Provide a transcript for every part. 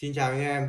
Xin chào anh em.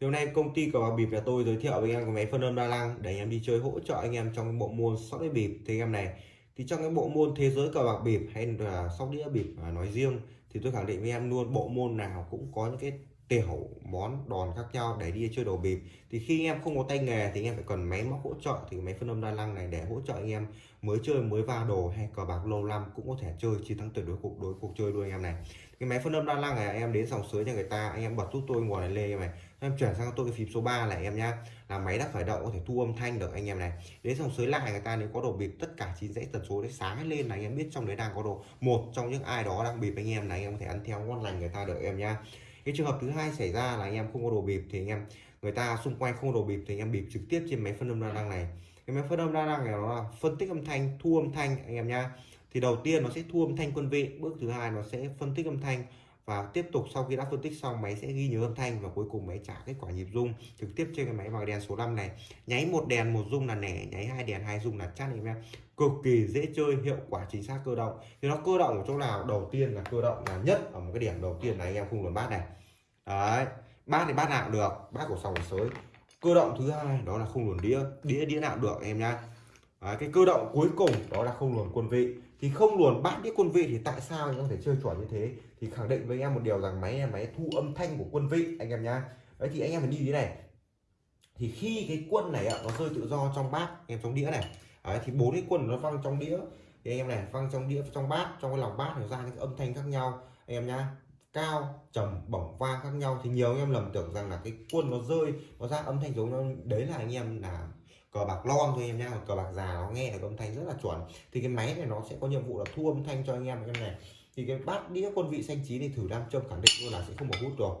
Thì hôm nay công ty cờ bạc bịp nhà tôi giới thiệu với anh em cái máy phân âm đa năng để anh em đi chơi hỗ trợ anh em trong bộ môn sóc đĩa bịp thì anh em này, thì trong cái bộ môn thế giới cờ bạc bịp hay là sóc đĩa bịp nói riêng, thì tôi khẳng định với em luôn, bộ môn nào cũng có những cái tiểu món đòn khác nhau để đi chơi đồ bịp thì khi anh em không có tay nghề thì anh em phải cần máy móc hỗ trợ thì máy phân âm đa năng này để hỗ trợ anh em mới chơi mới va đồ hay cờ bạc lâu năm cũng có thể chơi chiến thắng tuyệt đối cuộc đối cuộc chơi luôn anh em này cái máy phân âm đa năng này anh em đến sòng sới cho người ta anh em bật giúp tôi nguồn này lên em này em chuyển sang tôi cái phím số 3 này em nhá là máy đã khởi động có thể thu âm thanh được anh em này đến sòng sới lại người ta nếu có đồ bịp tất cả chín dãy tần số đấy sáng lên là anh em biết trong đấy đang có đồ một trong những ai đó đang bịp anh em này anh em có thể ăn theo ngon lành người ta được em nhá cái trường hợp thứ hai xảy ra là anh em không có đồ bịp thì anh em, người ta xung quanh không có đồ bịp thì anh em bịp trực tiếp trên máy phân âm đa năng này. Cái máy phân âm đa năng này nó là phân tích âm thanh, thu âm thanh anh em nhá. Thì đầu tiên nó sẽ thu âm thanh quân vị, bước thứ hai nó sẽ phân tích âm thanh và tiếp tục sau khi đã phân tích xong, máy sẽ ghi nhớ âm thanh và cuối cùng máy trả kết quả nhịp rung trực tiếp trên cái máy vào đèn số 5 này. Nháy một đèn, một rung là nẻ, nháy hai đèn, hai rung là chắc em em. Cực kỳ dễ chơi, hiệu quả, chính xác, cơ động. Thì nó cơ động ở chỗ nào? Đầu tiên là cơ động là nhất ở một cái điểm đầu tiên là anh em không luồn bát này. Đấy, bát thì bát nào cũng được, bát của sòng sới. Cơ động thứ hai, đó là không luồn đĩa đĩa đĩa nào được, em nhá. Cái cơ động cuối cùng đó là không luồn quân vị thì không luồn bát đĩa quân vị thì tại sao anh có thể chơi chuẩn như thế? Thì khẳng định với anh em một điều rằng máy là máy thu âm thanh của quân vị anh em nhá. Đấy thì anh em phải đi thế này. Thì khi cái quân này ạ nó rơi tự do trong bát em trong đĩa này. Đấy, thì bốn cái quân nó văng trong đĩa. Thì anh em này văng trong đĩa trong bát trong cái lòng bát nó ra những âm thanh khác nhau. Anh em nhá cao trầm bổng vang khác nhau. Thì nhiều anh em lầm tưởng rằng là cái quân nó rơi nó ra âm thanh giống nó đấy là anh em là cờ bạc lon thôi em nhá cờ bạc già nó nghe được âm thanh rất là chuẩn. Thì cái máy này nó sẽ có nhiệm vụ là thu âm thanh cho anh em anh em này. Thì cái bát đĩa quân vị xanh chín thì thử nam châm khẳng định luôn là sẽ không có hút rồi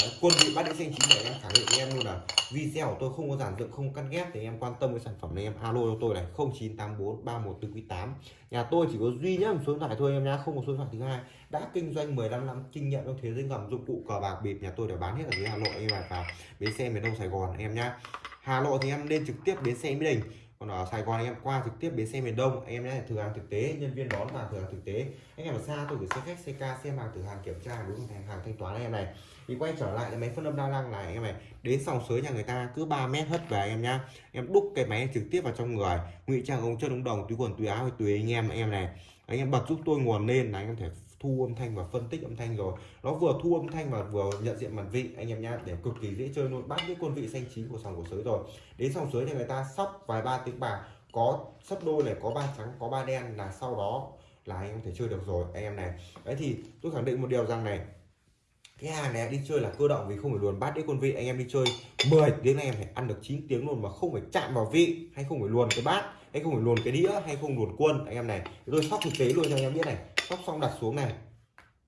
Đấy, quân vị bát đĩa xanh chín này em khẳng định với em luôn là video của tôi không có giản dựng không cắt ghép thì em quan tâm với sản phẩm này em. Alo cho tôi này 0984 314 8 nhà tôi chỉ có duy nhất một số điện thoại thôi em nhá không có số điện thoại thứ hai. Đã kinh doanh 15 năm kinh nghiệm trong thế giới ngầm dụng cụ cờ bạc bịp nhà tôi để bán hết ở dưới Hà Nội em và bến xe miền Đông Sài Gòn em nhá. Hà Nội thì em lên trực tiếp bến xe Mỹ Đình. Còn ở Sài Gòn anh em qua trực tiếp bến xe miền Đông. Anh em nhé thử hàng thực tế, nhân viên đón và thử hàng thực tế. Anh em ở xa tôi gửi xe khách xe ca xem hàng thử hàng kiểm tra, đúng hàng hàng thanh toán anh em này. Thì quay trở lại cái máy phân âm đa năng này anh em này. Đến sòng sới nhà người ta cứ 3 mét hất về anh em nhá. Em đúc cái máy trực tiếp vào trong người. Ngụy trang ống chân ống đồng, túi quần, túi áo tùy anh em anh em này. Anh em bật giúp tôi nguồn lên là anh em thể thu âm thanh và phân tích âm thanh rồi. Nó vừa thu âm thanh và vừa nhận diện mặt vị, anh em nhá, để cực kỳ dễ chơi luôn. Bắt cái quân vị xanh chín của sòng của sới rồi. Đến sòng sới thì người ta sóc vài ba tiếng bạc, có sấp đôi này, có ba trắng, có ba đen là sau đó là anh em thể chơi được rồi, anh em này. Đấy thì tôi khẳng định một điều rằng này, cái hàng này đi chơi là cơ động vì không phải luồn bát đĩa con vị. Anh em đi chơi 10 tiếng anh em phải ăn được 9 tiếng luôn mà không phải chạm vào vị hay không phải luồn cái bát, hay không phải luồn cái đĩa, hay không luồn quân, anh em này. Tôi sóc thực tế luôn cho anh em biết này sóc xong đặt xuống này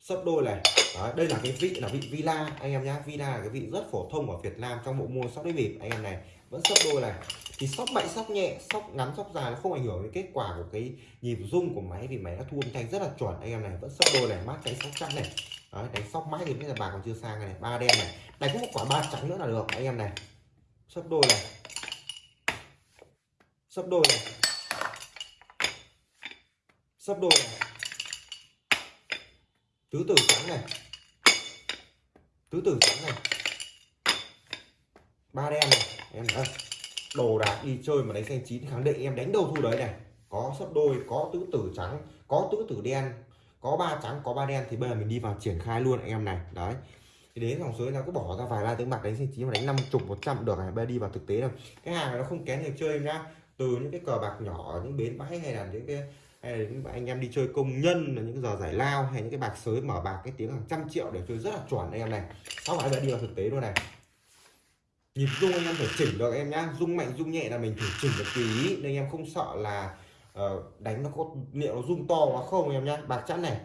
sấp đôi này. Đó, đây là cái vị là vị villa anh em nhá. Villa là cái vị rất phổ thông ở Việt Nam trong bộ môn sóc đĩa bịp. Anh em này vẫn sấp đôi này. Thì sóc mạnh sóc nhẹ sóc ngắn sóc dài nó không ảnh hưởng đến kết quả của cái nhịp rung của máy vì máy đã thu âm thanh rất là chuẩn. Anh em này vẫn sấp đôi này mát cái sóc trắng này. Đấy, đánh sóc mãi thì bây giờ bà còn chưa sang này ba đen này. Đánh một quả ba trắng nữa là được anh em này. Sấp đôi này. Sấp đôi này. Sấp đôi này tứ tử trắng này. Tứ tử trắng này. Ba đen này. Em thấy đồ đạc đi chơi mà đánh xanh chín khẳng định em đánh đâu thu đấy này. Có sấp đôi, có tứ tử trắng, có tứ tử đen, có ba trắng, có ba đen thì bây giờ mình đi vào triển khai luôn anh em này. Đấy. Thì đến dòng suối nó cứ bỏ ra vài ba tiếng bạc đánh xanh chín mà đánh năm chục, một trăm được này, bây giờ đi vào thực tế rồi cái hàng này nó không kén người chơi em nhá. Từ những cái cờ bạc nhỏ những bến bãi hay là những cái hay là những anh em đi chơi công nhân là những giờ giải lao hay những cái bạc sới mở bạc cái tiếng hàng trăm triệu để chơi rất là chuẩn anh em này. Sau phải đi vào thực tế luôn này. Nhịp rung anh em phải chỉnh được em nhá. Rung mạnh rung nhẹ là mình phải chỉnh được tùy nên anh em không sợ là uh, đánh nó có liệu nó rung to quá không em nhá. Bạc chắn này.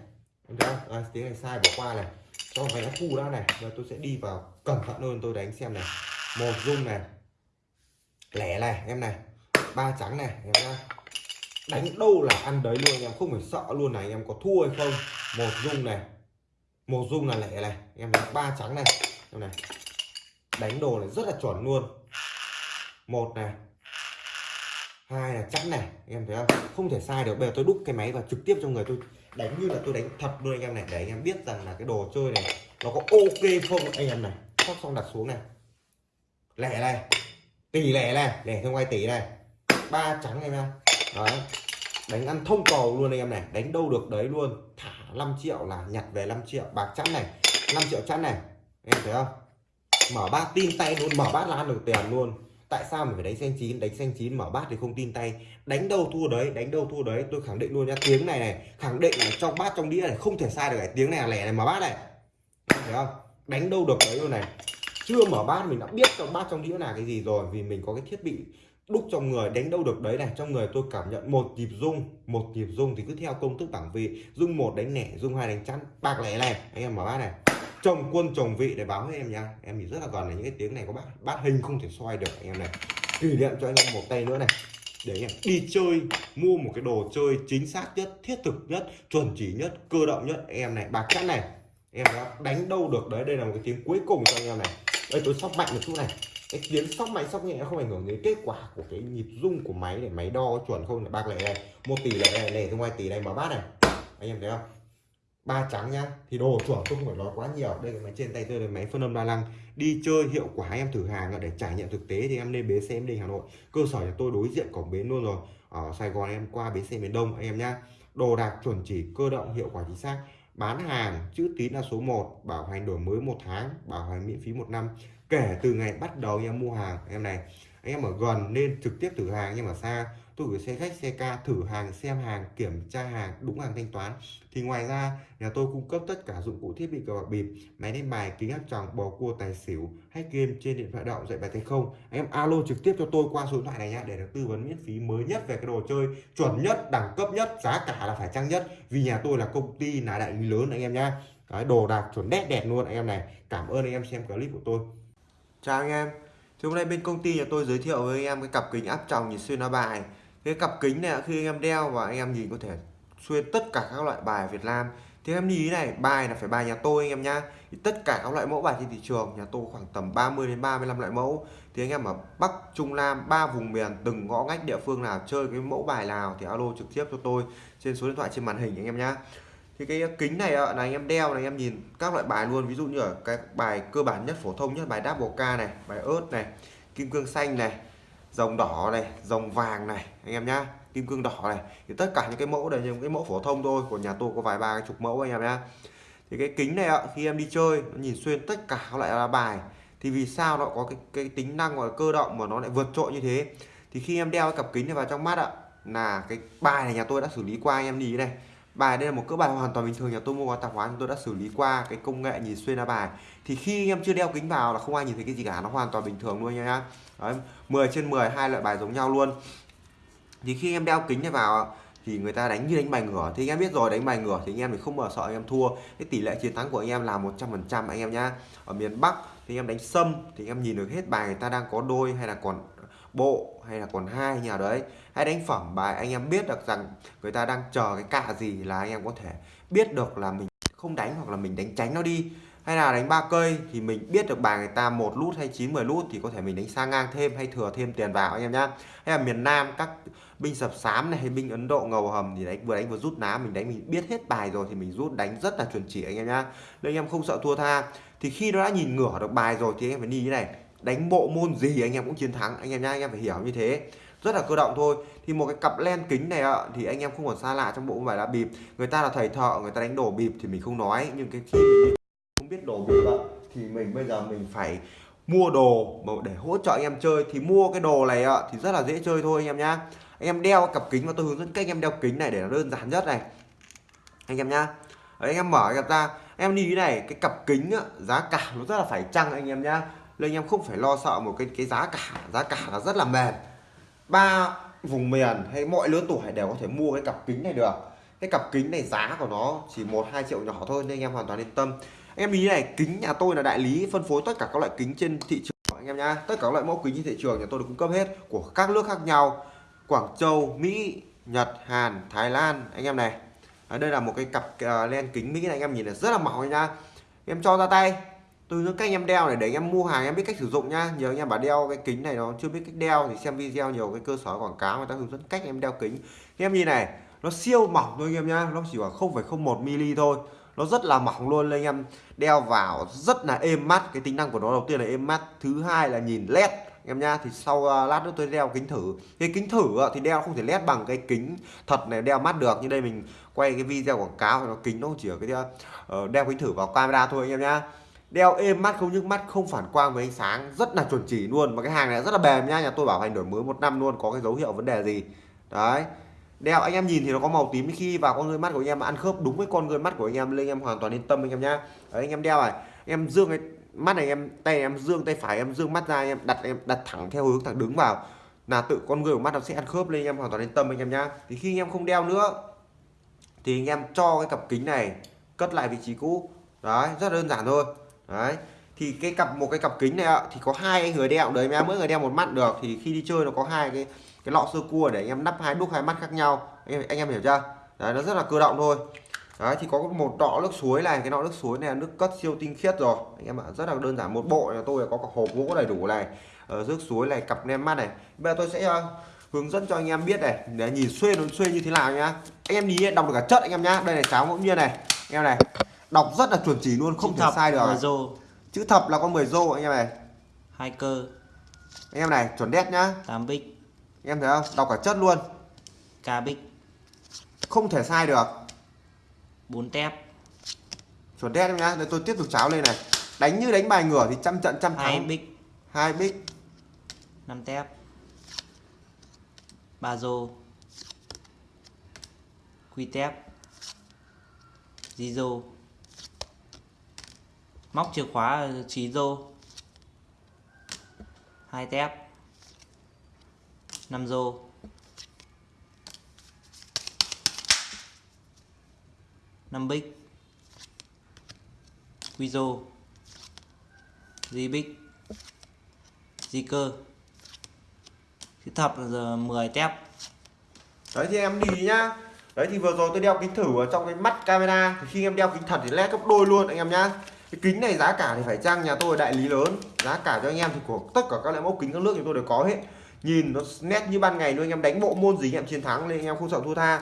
Em thấy không? À, tiếng này sai bỏ qua này. Cho phải nó khu ra này. Và tôi sẽ đi vào cẩn thận hơn tôi đánh xem này. Một rung này. Lẻ này em này. Ba trắng này em nhá đánh đâu là ăn đấy luôn anh em, không phải sợ luôn này, anh em có thua hay không? Một dung này, một dung là lẻ này em đánh ba trắng này. Em này, đánh đồ này rất là chuẩn luôn. Một này, hai là chắn này, anh em thấy không? Không thể sai được, bây giờ tôi đúc cái máy vào trực tiếp cho người tôi đánh như là tôi đánh thật luôn anh em này, để anh em biết rằng là cái đồ chơi này nó có ok không anh em này. Sóc xong đặt xuống này. Lẻ này, tỷ lẻ này, lẻ không ai tỷ này. Ba trắng em nha đấy. Đánh ăn thông cầu luôn anh em này. Đánh đâu được đấy luôn. Thả 5 triệu là nhặt về 5 triệu. Bạc chẵn này. 5 triệu chẵn này. Em thấy không? Mở bát tin tay luôn. Mở bát là ăn được tiền luôn. Tại sao mình phải đánh xanh chín? Đánh xanh chín, mở bát thì không tin tay. Đánh đâu thua đấy, đánh đâu thua đấy. Tôi khẳng định luôn nha tiếng này này, khẳng định là trong bát trong đĩa này không thể sai được cái tiếng này là lẻ này, mở bát này. Thấy không? Đánh đâu được đấy luôn này. Chưa mở bát mình đã biết trong bát trong đĩa là cái gì rồi vì mình có cái thiết bị đúc trong người, đánh đâu được đấy này. Trong người tôi cảm nhận một nhịp rung, một nhịp rung thì cứ theo công thức bảng vị. Rung một đánh nẻ rung hai đánh chắn, bạc lẻ này anh em mở bát này, chồng quân chồng vị để báo với em nha. Em nhìn rất là gần này những cái tiếng này có bát bát hình không thể xoay được, anh em này. Kỷ niệm cho anh em một tay nữa này. Để anh em đi chơi, mua một cái đồ chơi chính xác nhất, thiết thực nhất, chuẩn chỉ nhất, cơ động nhất. Anh em này, bạc chắn này. Em đã đánh đâu được đấy. Đây là một cái tiếng cuối cùng cho anh em này. Đây, tôi sóc mạnh một chút này cái tiếng sóc máy sóc nhẹ không ảnh hưởng đến kết quả của cái nhịp rung của máy để máy đo chuẩn không? Là bạc lẻ này một tỷ lẻ này lẻ ngoài tỷ này mà bát này. Anh em thấy không? Ba trắng nhá, thì đồ chuẩn tôi không phải nói quá nhiều. Đây là máy trên tay tôi là máy phân âm đa năng. Đi chơi hiệu quả, em thử hàng để trải nghiệm thực tế thì em lên bến xe em đi Hà Nội. Cơ sở nhà tôi đối diện cổng bến luôn rồi. Ở Sài Gòn em qua bến xe miền Đông, anh em nhá. Đồ đạc chuẩn chỉ, cơ động, hiệu quả chính xác. Bán hàng, chữ tín là số 1 bảo hành đổi mới một tháng, bảo hành miễn phí một năm kể từ ngày bắt đầu anh em mua hàng, em này, anh em ở gần nên trực tiếp thử hàng, nhưng mà xa tôi gửi xe khách, xe ca, thử hàng, xem hàng, kiểm tra hàng, đúng hàng thanh toán. Thì ngoài ra, nhà tôi cung cấp tất cả dụng cụ thiết bị cờ bạc bịp, máy đánh bài, kính áp tròng, bò cua, tài xỉu hay game trên điện thoại động, dạy bài tay không. Anh em alo trực tiếp cho tôi qua số điện thoại này nhá để được tư vấn miễn phí mới nhất về cái đồ chơi chuẩn nhất, đẳng cấp nhất, giá cả là phải chăng nhất. Vì nhà tôi là công ty là đại lý lớn anh em nhá cái đồ đạc chuẩn đét đẹp luôn anh em này. Cảm ơn anh em xem clip của tôi chào anh em. Thì hôm nay bên công ty nhà tôi giới thiệu với anh em cái cặp kính áp tròng nhìn xuyên lá bài. Cái cặp kính này, khi anh em đeo và anh em nhìn có thể xuyên tất cả các loại bài Việt Nam. Thì em nhìn này, bài là phải bài nhà tôi anh em nhá. Thì tất cả các loại mẫu bài trên thị trường, nhà tôi khoảng tầm 30 đến 35 loại mẫu. Thì anh em ở Bắc, Trung Nam, ba vùng miền, từng ngõ ngách địa phương nào chơi cái mẫu bài nào thì alo trực tiếp cho tôi trên số điện thoại trên màn hình anh em nhá thì cái kính này là anh em đeo này em nhìn các loại bài luôn. Ví dụ như ở cái bài cơ bản nhất phổ thông nhất bài double K này bài ớt này kim cương xanh này dòng đỏ này dòng vàng này anh em nhá. Kim cương đỏ này. Thì tất cả những cái mẫu đều những cái mẫu phổ thông thôi của nhà tôi có vài ba chục mẫu anh em nhá. Thì cái kính này ạ khi em đi chơi nó nhìn xuyên tất cả các loại là bài. Thì vì sao nó có cái, cái tính năng và cơ động mà nó lại vượt trội như thế? Thì khi em đeo cái cặp kính này vào trong mắt ạ là cái bài này nhà tôi đã xử lý qua anh em nhìn này bài đây là một cỡ bài hoàn toàn bình thường nhà tôi mua qua tạp hóa tôi đã xử lý qua cái công nghệ nhìn xuyên lá bài. Thì khi anh em chưa đeo kính vào là không ai nhìn thấy cái gì cả nó hoàn toàn bình thường luôn nha Đấy, 10 trên 10 hai loại bài giống nhau luôn. Thì khi em đeo kính này vào thì người ta đánh như đánh bài ngửa. Thì anh em biết rồi đánh bài ngửa thì anh em thì không bao sợ anh em thua. Cái tỷ lệ chiến thắng của anh em là 100% anh em nhá. Ở miền Bắc thì anh em đánh sâm thì anh em nhìn được hết bài người ta đang có đôi hay là còn bộ hay là còn hai nhà đấy. Hãy đánh phẩm bài, anh em biết được rằng người ta đang chờ cái cạ gì là anh em có thể biết được là mình không đánh hoặc là mình đánh tránh nó đi. Hay là đánh ba cây thì mình biết được bài người ta một lút hay chín, mười lút thì có thể mình đánh sang ngang thêm hay thừa thêm tiền vào anh em nhá. Hay là miền Nam, các binh sập xám này hay binh Ấn Độ, ngầu hầm thì đánh, vừa đánh vừa rút ná, mình đánh, mình biết hết bài rồi thì mình rút đánh rất là chuẩn chỉ anh em nhá. Nên anh em không sợ thua tha. Thì khi nó đã nhìn ngửa được bài rồi thì anh em phải đi như này đánh bộ môn gì anh em cũng chiến thắng. Anh em nhá anh em phải hiểu như thế. Rất là cơ động thôi. Thì một cái cặp len kính này ạ thì anh em không còn xa lạ trong bộ bài lá bịp. Người ta là thầy thợ người ta đánh đổ bịp thì mình không nói. Nhưng cái khi mình không biết đổ bịp ạ thì mình bây giờ mình phải mua đồ để hỗ trợ anh em chơi. Thì mua cái đồ này ạ thì rất là dễ chơi thôi anh em nhá. Anh em đeo cặp kính và tôi hướng dẫn cách anh em đeo kính này để nó đơn giản nhất này. Anh em nhá. Đấy, anh em mở cặp ra em đi cái này cái cặp kính á, giá cả nó rất là phải chăng anh em nhá nên anh em không phải lo sợ một cái cái giá cả. Giá cả là rất là mềm. Ba vùng miền hay mọi lứa tuổi đều có thể mua cái cặp kính này được. Cái cặp kính này giá của nó chỉ một hai triệu nhỏ thôi nên anh em hoàn toàn yên tâm. Anh em ý này kính nhà tôi là đại lý phân phối tất cả các loại kính trên thị trường anh em nhá. Tất cả các loại mẫu kính trên thị trường nhà tôi được cung cấp hết của các nước khác nhau. Quảng Châu Mỹ Nhật Hàn Thái Lan anh em này. Ở đây là một cái cặp uh, len kính Mỹ này anh em nhìn là rất là mỏng nha em cho ra tay tôi hướng cách anh em đeo này để anh em mua hàng em biết cách sử dụng nhá. Nhiều anh em bảo đeo cái kính này nó chưa biết cách đeo thì xem video nhiều cái cơ sở quảng cáo người ta hướng dẫn cách em đeo kính. Anh em nhìn này nó siêu mỏng thôi anh em nhá. Nó chỉ khoảng 0,01 mm thôi. Nó rất là mỏng luôn anh em. Đeo vào rất là êm mắt. Cái tính năng của nó đầu tiên là êm mắt thứ hai là nhìn led. Em nha thì sau uh, lát nữa tôi đeo kính thử. Cái kính thử uh, thì đeo không thể led bằng cái kính thật này đeo mắt được. Như đây mình quay cái video quảng cáo thì nó kính nó chỉ ở cái uh, đeo kính thử vào camera thôi anh em nhá đeo êm mắt không nhức mắt không phản quang với ánh sáng rất là chuẩn chỉ luôn và cái hàng này rất là bền nha nhà tôi bảo hành đổi mới một năm luôn có cái dấu hiệu vấn đề gì đấy đeo anh em nhìn thì nó có màu tím khi vào con người mắt của anh em ăn khớp đúng với con người mắt của anh em lên anh em hoàn toàn yên tâm anh em nhá đấy anh em đeo này em dương cái mắt này em tay em dương tay phải em dương mắt ra em đặt em đặt thẳng theo hướng thẳng đứng vào là tự con người của mắt nó sẽ ăn khớp lên anh em hoàn toàn yên tâm anh em nhá thì khi anh em không đeo nữa thì anh em cho cái cặp kính này cất lại vị trí cũ đấy rất đơn giản thôi đấy. Thì cái cặp một cái cặp kính này ạ thì có hai người đeo đấy em mỗi người đeo một mắt được. Thì khi đi chơi nó có hai cái cái lọ sơ cua để anh em nắp hai đúc hai mắt khác nhau. Anh em, anh em hiểu chưa? Đấy nó rất là cơ động thôi. Đấy thì có một đọ nước suối này cái nọ nước suối này là nước cất siêu tinh khiết rồi. Anh em ạ rất là đơn giản một bộ là tôi có cả hộp gỗ đầy đủ này ờ, ở nước suối này cặp nem mắt này. Bây giờ tôi sẽ uh, hướng dẫn cho anh em biết này để nhìn xuyên nó xuyên như thế nào nhá. Anh em nhìn đọc được cả chất anh em nhá. Đây này cháo ngẫu nhiên này. Anh em này đọc rất là chuẩn chỉ luôn không Chữ thể thập, sai được mười rô. Chữ thập là con 10 rô anh em này. Hai cơ. Anh em này chuẩn đét nhá. 8 bích. Anh em thấy không? Đọc cả chất luôn. Ca bích. Không thể sai được. 4 tép. Chuẩn đét em nhá. Để tôi tiếp tục cháo lên này. Đánh như đánh bài ngửa thì trăm trận trăm hai thắng. bích. Hai bích. 5 tép. Ba rô. Quy tép. Di rô móc chìa khóa ờ, trí rô hai tép. 5 rô năm bích. Quy rô di bích. Di cơ. Chữ thập là giờ 10 tép. Đấy thì em đi nhá. Đấy thì vừa rồi tôi đeo kính thử ở trong cái mắt camera. Thì khi em đeo kính thật thì led gấp đôi luôn, anh em nhá cái kính này giá cả thì phải chăng? Nhà tôi đại lý lớn. Giá cả cho anh em thì của tất cả các loại mẫu kính, các nước thì tôi đều có hết. Nhìn nó nét như ban ngày luôn, anh em đánh bộ môn gì anh em chiến thắng nên anh em không sợ thua tha.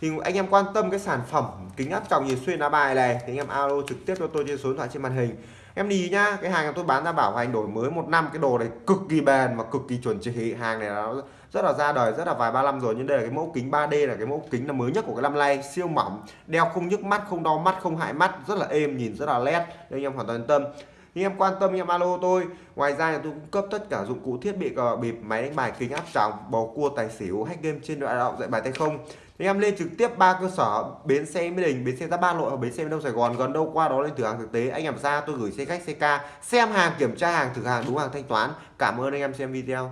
Thì anh em quan tâm cái sản phẩm kính áp tròng nhìn xuyên lá bài này, thì anh em alo trực tiếp cho tôi trên số điện thoại trên màn hình em đi nhá, cái hàng tôi bán ra bảo hành đổi mới một năm, cái đồ này cực kỳ bền mà cực kỳ chuẩn chỉ. Hàng này nó rất là ra đời, rất là vài ba năm rồi, nhưng đây là cái mẫu kính 3D là cái mẫu kính là mới nhất của cái năm nay. Siêu mỏng, đeo không nhức mắt, không đau mắt, không hại mắt, rất là êm, nhìn rất là led, nên em hoàn toàn yên tâm. Anh em quan tâm, anh em alo tôi. Ngoài ra tôi cung cấp tất cả dụng cụ thiết bị cờ bịp, máy đánh bài, kính áp tròng, bầu cua, tài xỉu, hack game trên đoạn động dạy bài tay không anh em lên trực tiếp ba cơ sở, bến xe mỹ đình, bến xe giáp ba nội và bến xe đông sài gòn, gần đâu qua đó lên thử hàng thực tế. Anh em ra, tôi gửi xe khách, xe ca, xem hàng, kiểm tra hàng, thử hàng, đúng hàng thanh toán. Cảm ơn anh em xem video.